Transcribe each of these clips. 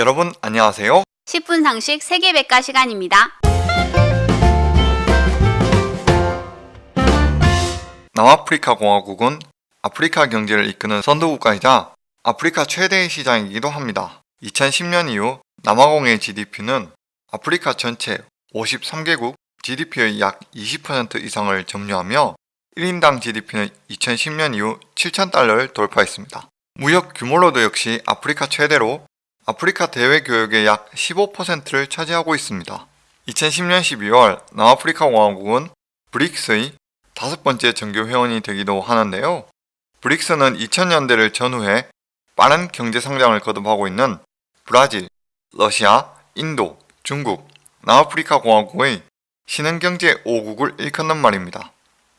여러분 안녕하세요. 10분 상식 세계백과 시간입니다. 남아프리카 공화국은 아프리카 경제를 이끄는 선도국가이자 아프리카 최대의 시장이기도 합니다. 2010년 이후 남아공의 GDP는 아프리카 전체 53개국 GDP의 약 20% 이상을 점유하며 1인당 GDP는 2010년 이후 7,000달러를 돌파했습니다. 무역 규모로도 역시 아프리카 최대로 아프리카 대외 교역의 약 15%를 차지하고 있습니다. 2010년 12월 남아프리카 공화국은 브릭스의 다섯 번째 정규 회원이 되기도 하는데요. 브릭스는 2000년대를 전후해 빠른 경제 성장을 거듭하고 있는 브라질, 러시아, 인도, 중국, 남아프리카 공화국의 신흥경제 5국을 일컫는 말입니다.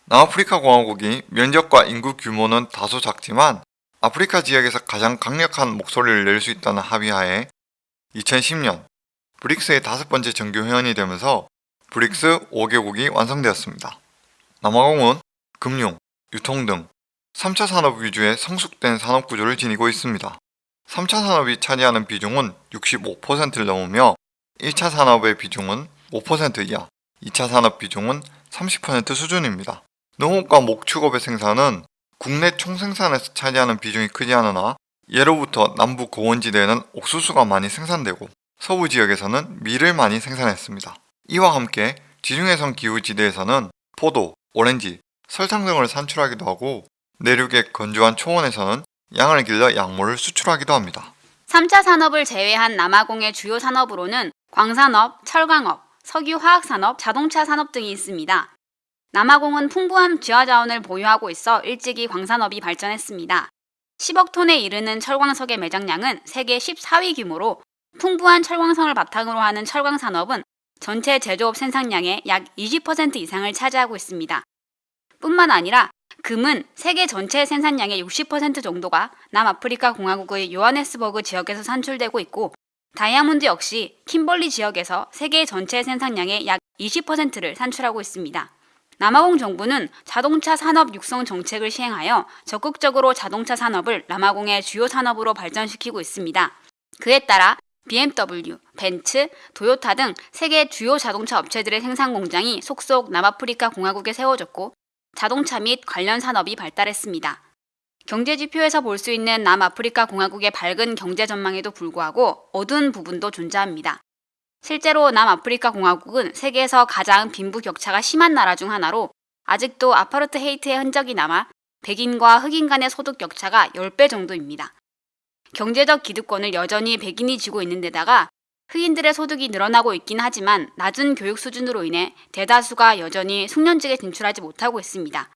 남아프리카 공화국이 면적과 인구 규모는 다소 작지만 아프리카 지역에서 가장 강력한 목소리를 낼 수 있다는 합의하에 2010년 브릭스의 다섯 번째 정규 회원이 되면서 브릭스 5개국이 완성되었습니다. 남아공은 금융, 유통 등 3차 산업 위주의 성숙된 산업 구조를 지니고 있습니다. 3차 산업이 차지하는 비중은 65%를 넘으며 1차 산업의 비중은 5% 이하, 2차 산업 비중은 30% 수준입니다. 농업과 목축업의 생산은 국내 총생산에서 차지하는 비중이 크지 않으나 예로부터 남부 고원지대에는 옥수수가 많이 생산되고 서부 지역에서는 밀을 많이 생산했습니다. 이와 함께 지중해성 기후지대에서는 포도, 오렌지, 설탕 등을 산출하기도 하고 내륙의 건조한 초원에서는 양을 길러 약물을 수출하기도 합니다. 3차 산업을 제외한 남아공의 주요 산업으로는 광산업, 철강업, 석유화학산업, 자동차 산업 등이 있습니다. 남아공은 풍부한 지하자원을 보유하고 있어 일찍이 광산업이 발전했습니다. 10억 톤에 이르는 철광석의 매장량은 세계 14위 규모로 풍부한 철광성을 바탕으로 하는 철광산업은 전체 제조업 생산량의 약 20% 이상을 차지하고 있습니다. 뿐만 아니라 금은 세계 전체 생산량의 60% 정도가 남아프리카 공화국의 요하네스버그 지역에서 산출되고 있고 다이아몬드 역시 킴벌리 지역에서 세계 전체 생산량의 약 20%를 산출하고 있습니다. 남아공 정부는 자동차 산업 육성 정책을 시행하여 적극적으로 자동차 산업을 남아공의 주요 산업으로 발전시키고 있습니다. 그에 따라 BMW, 벤츠, 도요타 등 세계 주요 자동차 업체들의 생산 공장이 속속 남아프리카 공화국에 세워졌고 자동차 및 관련 산업이 발달했습니다. 경제 지표에서 볼 수 있는 남아프리카 공화국의 밝은 경제 전망에도 불구하고 어두운 부분도 존재합니다. 실제로 남아프리카 공화국은 세계에서 가장 빈부 격차가 심한 나라 중 하나로 아직도 아파르트 헤이트의 흔적이 남아 백인과 흑인 간의 소득 격차가 10배 정도입니다. 경제적 기득권을 여전히 백인이 쥐고 있는 데다가 흑인들의 소득이 늘어나고 있긴 하지만 낮은 교육 수준으로 인해 대다수가 여전히 숙련직에 진출하지 못하고 있습니다.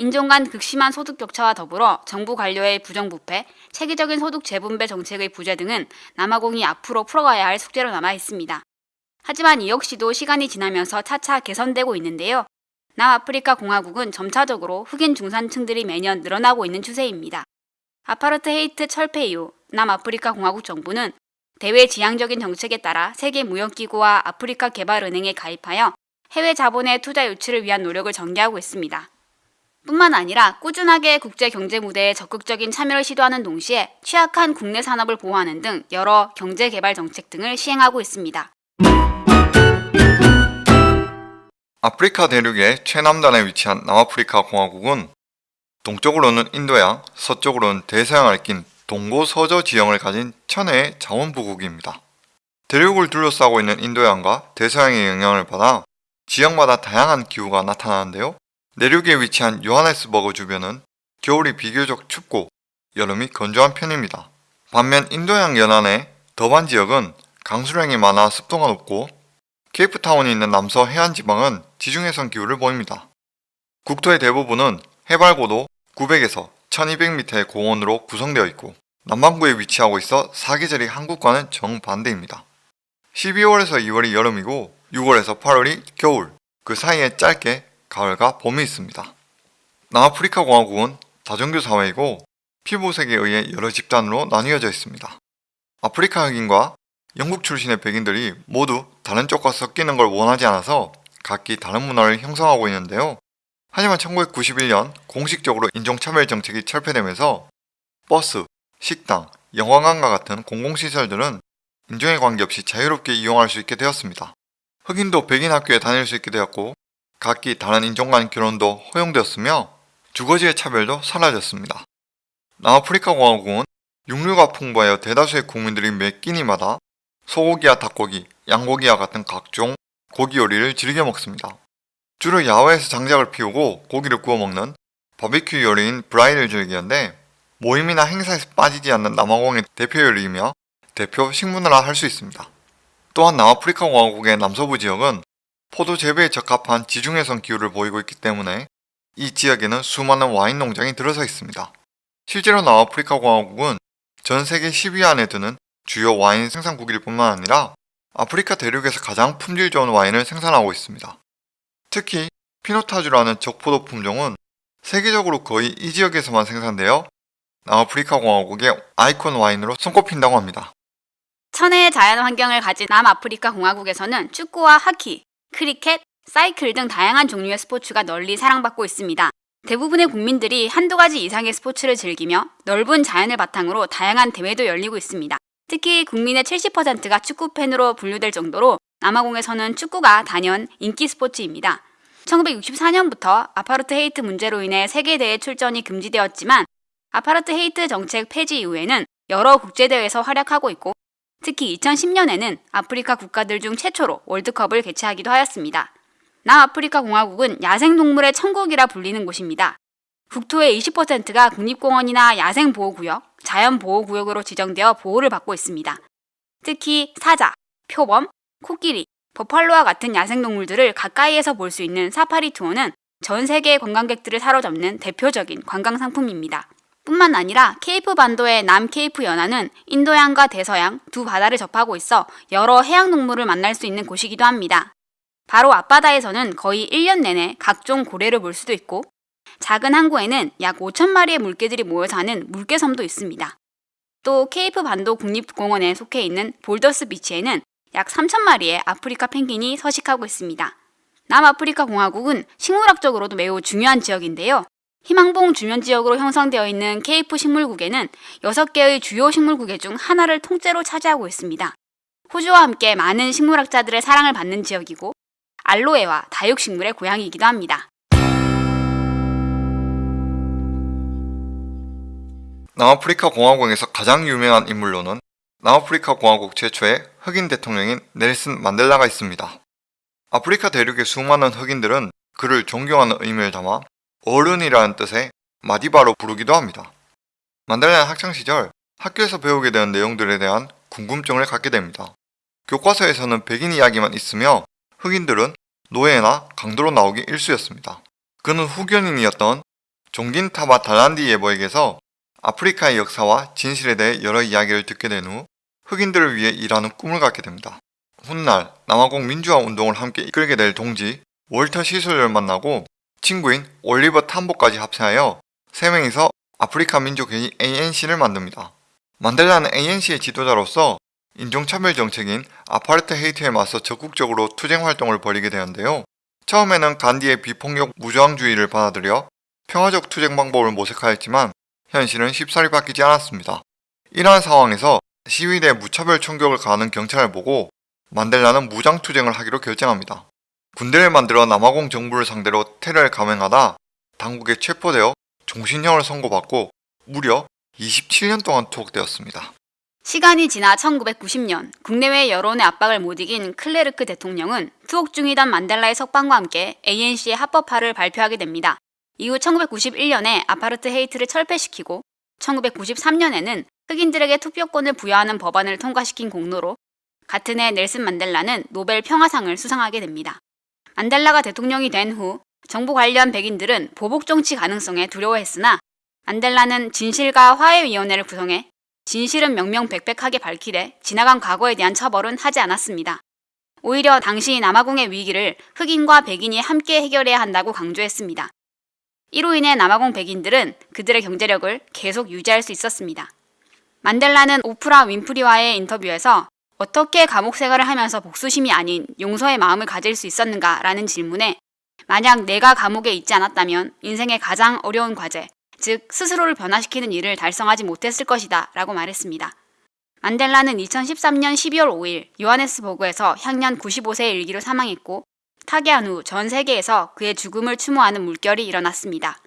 인종 간 극심한 소득 격차와 더불어 정부 관료의 부정부패, 체계적인 소득 재분배 정책의 부재 등은 남아공이 앞으로 풀어가야 할 숙제로 남아 있습니다. 하지만 이 역시도 시간이 지나면서 차차 개선되고 있는데요. 남아프리카 공화국은 점차적으로 흑인 중산층들이 매년 늘어나고 있는 추세입니다. 아파르트 헤이트 철폐 이후 남아프리카 공화국 정부는 대외 지향적인 정책에 따라 세계 무역기구와 아프리카 개발은행에 가입하여 해외 자본의 투자 유치를 위한 노력을 전개하고 있습니다. 뿐만 아니라 꾸준하게 국제 경제 무대에 적극적인 참여를 시도하는 동시에 취약한 국내 산업을 보호하는 등 여러 경제 개발 정책 등을 시행하고 있습니다. 아프리카 대륙의 최남단에 위치한 남아프리카 공화국은 동쪽으로는 인도양, 서쪽으로는 대서양을 낀 동고서저 지형을 가진 천혜의 자원부국입니다. 대륙을 둘러싸고 있는 인도양과 대서양의 영향을 받아 지역마다 다양한 기후가 나타나는데요. 내륙에 위치한 요하네스버그 주변은 겨울이 비교적 춥고 여름이 건조한 편입니다. 반면 인도양 연안의 더반 지역은 강수량이 많아 습도가 높고 케이프타운이 있는 남서 해안 지방은 지중해성 기후를 보입니다. 국토의 대부분은 해발 고도 900에서 1200m의 고원으로 구성되어 있고 남반구에 위치하고 있어 사계절이 한국과는 정반대입니다. 12월에서 2월이 여름이고 6월에서 8월이 겨울, 그 사이에 짧게 가을과 봄이 있습니다. 남아프리카 공화국은 다종교 사회이고 피부색에 의해 여러 집단으로 나뉘어져 있습니다. 아프리카 흑인과 영국 출신의 백인들이 모두 다른 쪽과 섞이는 걸 원하지 않아서 각기 다른 문화를 형성하고 있는데요. 하지만 1991년 공식적으로 인종차별 정책이 철폐되면서 버스, 식당, 영화관과 같은 공공시설들은 인종에 관계없이 자유롭게 이용할 수 있게 되었습니다. 흑인도 백인 학교에 다닐 수 있게 되었고 각기 다른 인종 간 결혼도 허용되었으며 주거지의 차별도 사라졌습니다. 남아프리카 공화국은 육류가 풍부하여 대다수의 국민들이 매 끼니마다 소고기와 닭고기, 양고기와 같은 각종 고기 요리를 즐겨 먹습니다. 주로 야외에서 장작을 피우고 고기를 구워 먹는 바비큐 요리인 브라이를 즐기는데 모임이나 행사에서 빠지지 않는 남아공의 대표 요리이며 대표 식문화라 할 수 있습니다. 또한 남아프리카 공화국의 남서부 지역은 포도 재배에 적합한 지중해성 기후를 보이고 있기 때문에 이 지역에는 수많은 와인 농장이 들어서 있습니다. 실제로 남아프리카 공화국은 전 세계 10위 안에 드는 주요 와인 생산국일 뿐만 아니라 아프리카 대륙에서 가장 품질 좋은 와인을 생산하고 있습니다. 특히 피노타주라는 적포도 품종은 세계적으로 거의 이 지역에서만 생산되어 남아프리카 공화국의 아이콘 와인으로 손꼽힌다고 합니다. 천혜의 자연 환경을 가진 남아프리카 공화국에서는 축구와 하키, 크리켓, 사이클 등 다양한 종류의 스포츠가 널리 사랑받고 있습니다. 대부분의 국민들이 한두 가지 이상의 스포츠를 즐기며 넓은 자연을 바탕으로 다양한 대회도 열리고 있습니다. 특히 국민의 70%가 축구 팬으로 분류될 정도로 남아공에서는 축구가 단연 인기 스포츠입니다. 1964년부터 아파르트 헤이트 문제로 인해 세계대회 출전이 금지되었지만 아파르트 헤이트 정책 폐지 이후에는 여러 국제대회에서 활약하고 있고 특히 2010년에는 아프리카 국가들 중 최초로 월드컵을 개최하기도 하였습니다. 남아프리카 공화국은 야생동물의 천국이라 불리는 곳입니다. 국토의 20%가 국립공원이나 야생보호구역, 자연보호구역으로 지정되어 보호를 받고 있습니다. 특히 사자, 표범, 코끼리, 버팔로와 같은 야생동물들을 가까이에서 볼 수 있는 사파리 투어는 전 세계의 관광객들을 사로잡는 대표적인 관광 상품입니다. 뿐만 아니라 케이프 반도의 남 케이프 연안은 인도양과 대서양 두 바다를 접하고 있어 여러 해양 동물을 만날 수 있는 곳이기도 합니다. 바로 앞바다에서는 거의 1년 내내 각종 고래를 볼 수도 있고 작은 항구에는 약 5천 마리의 물개들이 모여 사는 물개섬도 있습니다. 또 케이프 반도 국립공원에 속해 있는 볼더스 비치에는 약 3천 마리의 아프리카 펭귄이 서식하고 있습니다. 남아프리카 공화국은 식물학적으로도 매우 중요한 지역인데요. 희망봉 주변 지역으로 형성되어 있는 케이프 식물국에는 6개의 주요 식물국의 중 하나를 통째로 차지하고 있습니다. 호주와 함께 많은 식물학자들의 사랑을 받는 지역이고 알로에와 다육식물의 고향이기도 합니다. 남아프리카 공화국에서 가장 유명한 인물로는 남아프리카 공화국 최초의 흑인 대통령인 넬슨 만델라가 있습니다. 아프리카 대륙의 수많은 흑인들은 그를 존경하는 의미를 담아 어른이라는 뜻의 마디바로 부르기도 합니다. 만델라는 학창시절 학교에서 배우게 되는 내용들에 대한 궁금증을 갖게 됩니다. 교과서에서는 백인 이야기만 있으며 흑인들은 노예나 강도로 나오기 일쑤였습니다. 그는 후견인이었던 종긴 타바 달란디 예보에게서 아프리카의 역사와 진실에 대해 여러 이야기를 듣게 된 후 흑인들을 위해 일하는 꿈을 갖게 됩니다. 훗날 남아공 민주화 운동을 함께 이끌게 될 동지 월터 시솔을 만나고 친구인 올리버 탐보까지 합세하여 세 명이서 아프리카 민족회의 ANC를 만듭니다. 만델라는 ANC의 지도자로서 인종차별 정책인 아파르트헤이트에 맞서 적극적으로 투쟁 활동을 벌이게 되는데요. 처음에는 간디의 비폭력 무저항주의를 받아들여 평화적 투쟁 방법을 모색하였지만 현실은 쉽사리 바뀌지 않았습니다. 이러한 상황에서 시위대 무차별 총격을 가하는 경찰을 보고 만델라는 무장투쟁을 하기로 결정합니다. 군대를 만들어 남아공 정부를 상대로 테러를 감행하다 당국에 체포되어 종신형을 선고받고 무려 27년 동안 투옥되었습니다. 시간이 지나 1990년 국내외 여론의 압박을 못 이긴 클레르크 대통령은 투옥 중이던 만델라의 석방과 함께 ANC의 합법화를 발표하게 됩니다. 이후 1991년에 아파르트 헤이트를 철폐시키고 1993년에는 흑인들에게 투표권을 부여하는 법안을 통과시킨 공로로 같은 해 넬슨 만델라는 노벨 평화상을 수상하게 됩니다. 만델라가 대통령이 된 후 정부 관련 백인들은 보복 정치 가능성에 두려워했으나 만델라는 진실과 화해위원회를 구성해 진실은 명명백백하게 밝히되 지나간 과거에 대한 처벌은 하지 않았습니다. 오히려 당시 남아공의 위기를 흑인과 백인이 함께 해결해야 한다고 강조했습니다. 이로 인해 남아공 백인들은 그들의 경제력을 계속 유지할 수 있었습니다. 만델라는 오프라 윈프리와의 인터뷰에서 어떻게 감옥 생활을 하면서 복수심이 아닌 용서의 마음을 가질 수 있었는가라는 질문에 만약 내가 감옥에 있지 않았다면 인생의 가장 어려운 과제, 즉 스스로를 변화시키는 일을 달성하지 못했을 것이다 라고 말했습니다. 만델라는 2013년 12월 5일 요하네스버그에서 향년 95세의 일기로 사망했고 타계한 후 전 세계에서 그의 죽음을 추모하는 물결이 일어났습니다.